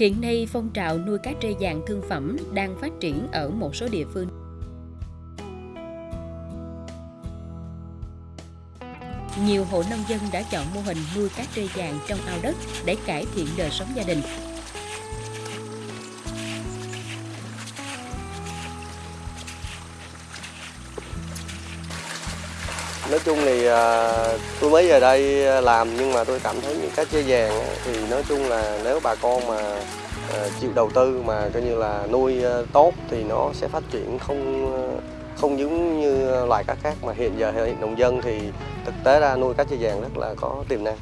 Hiện nay, phong trào nuôi cá trê vàng thương phẩm đang phát triển ở một số địa phương. Nhiều hộ nông dân đã chọn mô hình nuôi cá trê vàng trong ao đất để cải thiện đời sống gia đình. Nói chung thì à, tôi mới về đây à, làm nhưng mà tôi cảm thấy những cá chê vàng á, thì nói chung là nếu bà con mà à, chịu đầu tư mà coi như là nuôi à, tốt thì nó sẽ phát triển không à, không giống như loài cá khác. Mà hiện giờ hiện nông dân thì thực tế ra nuôi cá chê vàng rất là có tiềm năng.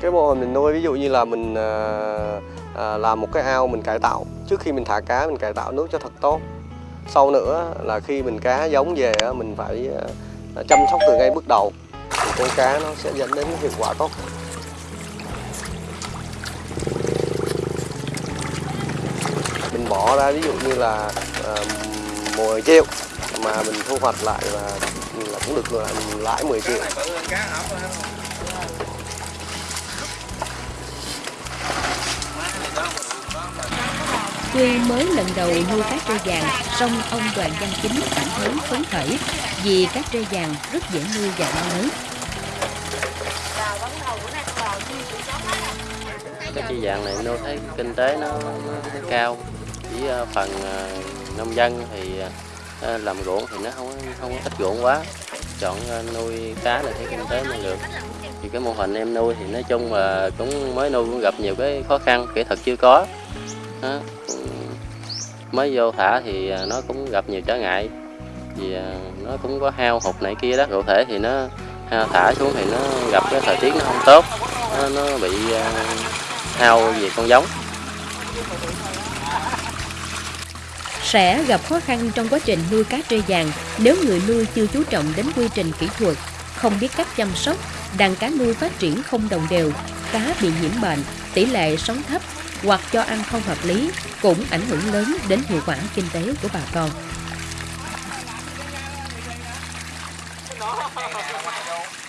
Cái mô hình mình nuôi ví dụ như là mình à, à, làm một cái ao mình cải tạo trước khi mình thả cá mình cải tạo nước cho thật tốt. Sau nữa là khi mình cá giống về mình phải à, chăm sóc từ ngay bước đầu thì con cá nó sẽ dẫn đến hiệu quả tốt. Mình bỏ ra ví dụ như là ờ, à, 10 triệu mà mình thu hoạch lại là, ừ, là cũng được lại lãi 10 triệu. Tuy mới lần đầu nuôi cá trê vàng, song ông Đoàn Văn Chính cảm thấy phấn khởi vì cá trê vàng rất dễ nuôi và bao lớn. Cá trê vàng này nuôi thấy kinh tế nó, nó cao, chỉ ờ, phần ờ, nông dân thì ờ, làm ruộng thì nó không không ít ruộng quá, chọn nuôi cá là thấy kinh tế nó được. Thì cái mô hình em nuôi thì nói chung là cũng mới nuôi cũng gặp nhiều cái khó khăn, kỹ thuật chưa có. Đó. Mới vô thả thì à, nó cũng gặp nhiều trở ngại. Vì à, nó cũng có hao hụt này kia đó. Cụ thể thì nó thả xuống thì nó gặp cái thời tiết nó không tốt. Nó, nó bị à, hao về con giống. Sẽ gặp khó khăn trong quá trình nuôi cá trê vàng nếu người nuôi chưa chú trọng đến quy trình kỹ thuật, không biết cách chăm sóc, đàn cá nuôi phát triển không đồng đều, cá bị nhiễm bệnh, tỷ lệ sống thấp hoặc cho ăn không hợp lý cũng ảnh hưởng lớn đến hiệu quả kinh tế của bà con.